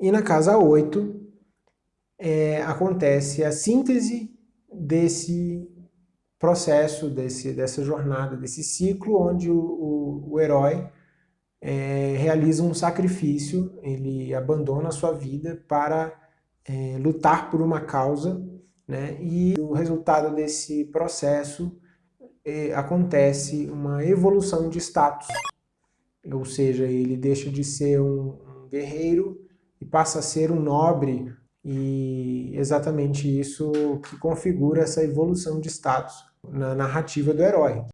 E na casa 8 é, acontece a síntese desse processo, desse, dessa jornada, desse ciclo onde o, o, o herói é, realiza um sacrifício, ele abandona a sua vida para é, lutar por uma causa, né? e o resultado desse processo é, acontece uma evolução de status, ou seja, ele deixa de ser um, um guerreiro e passa a ser um nobre, e exatamente isso que configura essa evolução de status na narrativa do herói.